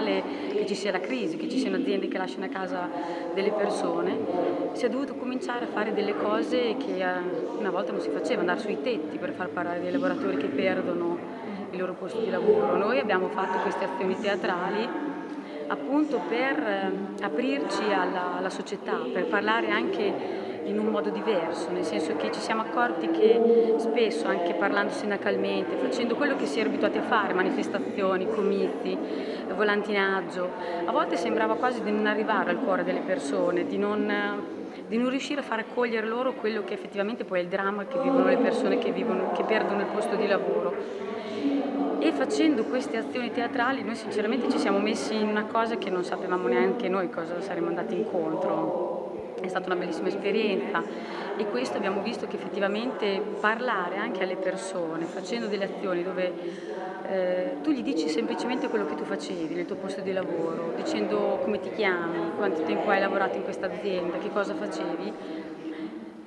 normale che ci sia la crisi, che ci siano aziende che lasciano a casa delle persone, si è dovuto cominciare a fare delle cose che eh, una volta non si faceva, andare sui tetti per far parlare dei lavoratori che perdono il loro posto di lavoro. Noi abbiamo fatto queste azioni teatrali appunto per eh, aprirci alla, alla società, per parlare anche in un modo diverso, nel senso che ci siamo accorti che spesso, anche parlando sindacalmente, facendo quello che si è abituati a fare, manifestazioni, comizi, volantinaggio, a volte sembrava quasi di non arrivare al cuore delle persone, di non, di non riuscire a far accogliere loro quello che effettivamente poi è il dramma che vivono le persone che, vivono, che perdono il posto di lavoro. E facendo queste azioni teatrali noi sinceramente ci siamo messi in una cosa che non sapevamo neanche noi cosa saremmo andati incontro è stata una bellissima esperienza. E questo abbiamo visto che effettivamente parlare anche alle persone, facendo delle azioni dove eh, tu gli dici semplicemente quello che tu facevi nel tuo posto di lavoro, dicendo come ti chiami, quanto tempo hai lavorato in questa azienda, che cosa facevi,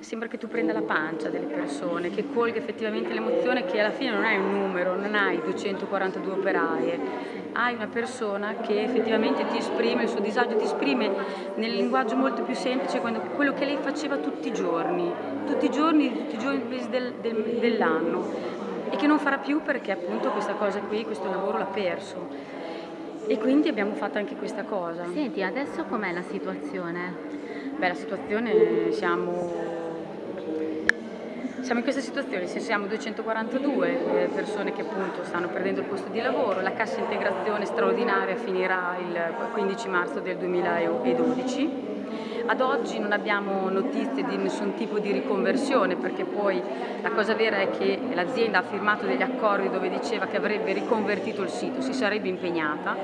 sembra che tu prenda la pancia delle persone, che colga effettivamente l'emozione che alla fine non hai un numero, non hai 242 operaie, hai una persona che effettivamente ti esprime il suo disagio, ti esprime nel linguaggio molto più semplice quello che lei faceva tutti i giorni, tutti i giorni, tutti i giorni del, del, dell'anno e che non farà più perché appunto questa cosa qui, questo lavoro l'ha perso. E quindi abbiamo fatto anche questa cosa. Senti, adesso com'è la situazione? Beh, la situazione siamo siamo in questa situazione, siamo 242 eh, persone che appunto stanno perdendo il posto di lavoro, la cassa integrazione straordinaria finirà il 15 marzo del 2012. Ad oggi non abbiamo notizie di nessun tipo di riconversione perché poi la cosa vera è che l'azienda ha firmato degli accordi dove diceva che avrebbe riconvertito il sito, si sarebbe impegnata,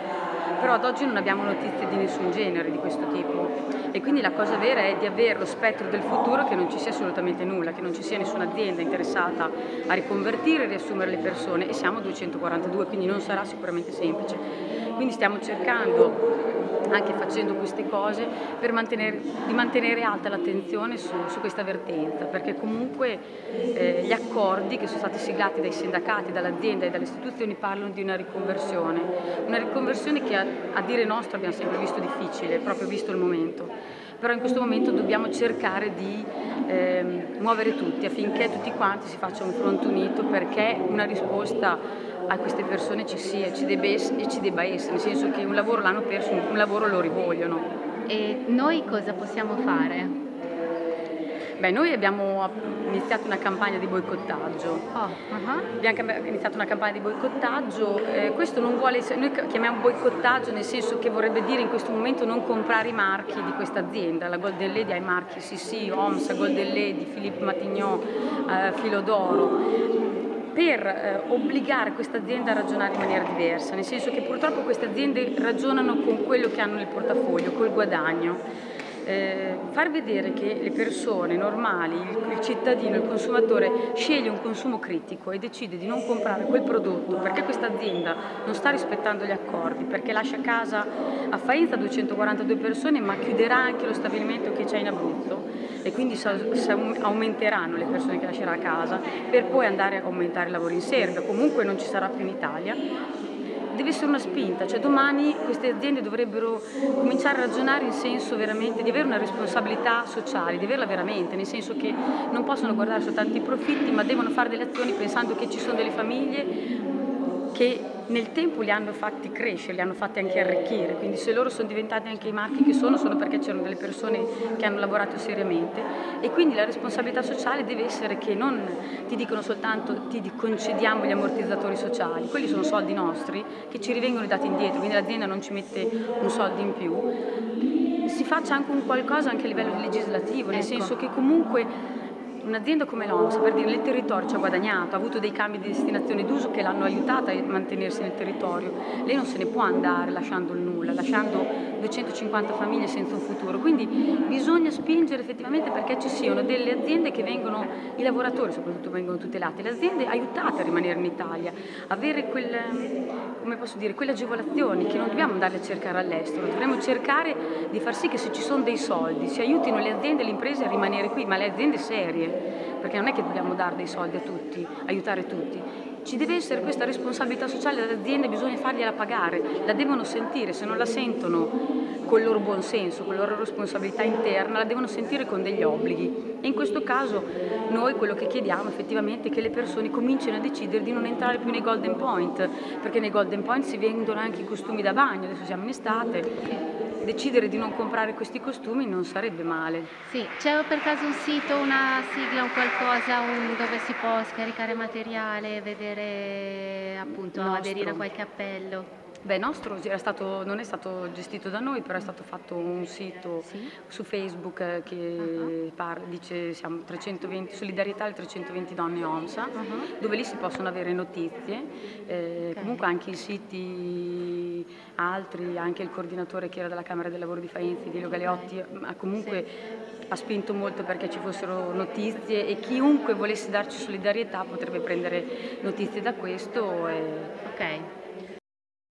però ad oggi non abbiamo notizie di nessun genere di questo tipo e quindi la cosa vera è di avere lo spettro del futuro che non ci sia assolutamente nulla, che non ci sia nessuna azienda interessata a riconvertire e riassumere le persone e siamo 242 quindi non sarà sicuramente semplice. Quindi stiamo cercando anche facendo queste cose per mantenere, di mantenere alta l'attenzione su, su, questa vertenza perché comunque eh, gli accordi che sono stati siglati dai sindacati, dall'azienda e dalle istituzioni parlano di una riconversione, una riconversione che a, a dire nostro abbiamo sempre visto difficile, proprio visto il momento. Però in questo momento dobbiamo cercare di eh, muovere tutti affinché tutti quanti si faccia un fronte unito perché una risposta a queste persone ci sia ci debba essere, ci debba essere nel senso che un lavoro l'hanno perso, un lavoro lo rivogliono. E noi cosa possiamo fare? Beh, noi abbiamo iniziato una campagna di boicottaggio. Oh, uh -huh. Abbiamo iniziato una campagna di boicottaggio. Eh, questo non vuole essere, noi chiamiamo boicottaggio nel senso che vorrebbe dire in questo momento non comprare i marchi di questa azienda. La Golden Lady ha i marchi Sissi, OMS, Golden Lady, Philippe Matignon, eh, Filo d'Oro per eh, obbligare questa azienda a ragionare in maniera diversa, nel senso che purtroppo queste aziende ragionano con quello che hanno nel portafoglio, col guadagno eh, far vedere che le persone normali, il, il, cittadino, il consumatore sceglie un consumo critico e decide di non comprare quel prodotto perché questa azienda non sta rispettando gli accordi, perché lascia a casa a Faenza 242 persone ma chiuderà anche lo stabilimento che c'è in Abruzzo. E quindi aumenteranno le persone che lascerà a casa per poi andare a aumentare i lavori in Serbia, comunque non ci sarà più in Italia deve essere una spinta, cioè domani queste aziende dovrebbero cominciare a ragionare in senso veramente di avere una responsabilità sociale, di averla veramente, nel senso che non possono guardare soltanto i profitti ma devono fare delle azioni pensando che ci sono delle famiglie che nel tempo li hanno fatti crescere, li hanno fatti anche arricchire, quindi se loro sono diventati anche i marchi che sono, sono perché c'erano delle persone che hanno lavorato seriamente. E quindi la responsabilità sociale deve essere che non ti dicono soltanto ti concediamo gli ammortizzatori sociali, quelli sono soldi nostri che ci rivengono dati indietro, quindi l'azienda non ci mette un soldo in più, si faccia anche un qualcosa anche a livello legislativo, nel ecco. senso che comunque Un'azienda come l'OMS, per dire, nel territorio ci ha guadagnato, ha avuto dei cambi di destinazione d'uso che l'hanno aiutata a mantenersi nel territorio. Lei non se ne può andare lasciando il nulla, lasciando 250 famiglie senza un futuro. Quindi bisogna spingere effettivamente perché ci siano delle aziende che vengono, i lavoratori soprattutto vengono tutelati, le aziende aiutate a rimanere in Italia, avere quel, dire, quelle agevolazioni che non dobbiamo andarle a cercare all'estero, dovremmo cercare di far sì che se ci sono dei soldi si aiutino le aziende e le imprese a rimanere qui, ma le aziende serie perché non è che dobbiamo dare dei soldi a tutti, aiutare tutti, ci deve essere questa responsabilità sociale delle aziende, bisogna fargliela pagare, la devono sentire, se non la sentono con il loro buon senso, con la loro responsabilità interna, la devono sentire con degli obblighi. E in questo caso noi quello che chiediamo effettivamente è che le persone comincino a decidere di non entrare più nei Golden Point, perché nei Golden Point si vendono anche i costumi da bagno, adesso siamo in estate, decidere di non comprare questi costumi non sarebbe male. Sì, c'è per caso un sito, una sigla, un qualcosa un, dove si può scaricare materiale, vedere appunto, aderire a qualche appello? Beh, nostro stato, non è stato gestito da noi, però è stato fatto un sito sì? su Facebook che uh-huh. parla, dice siamo 320, solidarietà alle 320 donne OMSA, uh-huh. dove lì si possono avere notizie, eh, okay. comunque anche i siti altri, anche il coordinatore che era della Camera del Lavoro di Faenza, Dilio Galeotti, okay. comunque sì. ha spinto molto perché ci fossero notizie e chiunque volesse darci solidarietà potrebbe prendere notizie da questo. E... Ok.